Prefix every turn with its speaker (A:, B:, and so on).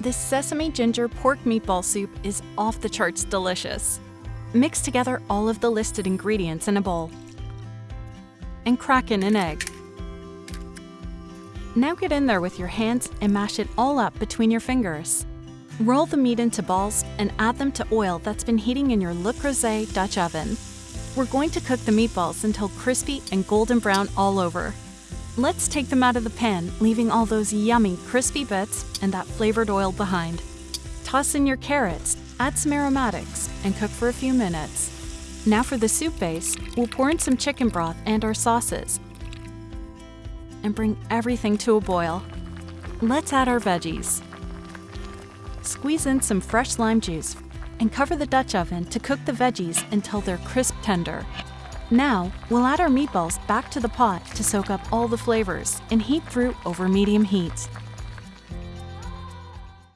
A: This sesame ginger pork meatball soup is off the charts delicious. Mix together all of the listed ingredients in a bowl and crack in an egg. Now get in there with your hands and mash it all up between your fingers. Roll the meat into balls and add them to oil that's been heating in your Le Creuset Dutch oven. We're going to cook the meatballs until crispy and golden brown all over. Let's take them out of the pan, leaving all those yummy, crispy bits and that flavored oil behind. Toss in your carrots, add some aromatics, and cook for a few minutes. Now for the soup base, we'll pour in some chicken broth and our sauces. And bring everything to a boil. Let's add our veggies. Squeeze in some fresh lime juice and cover the Dutch oven to cook the veggies until they're crisp tender. Now, we'll add our meatballs back to the pot to soak up all the flavors and heat through over medium heat.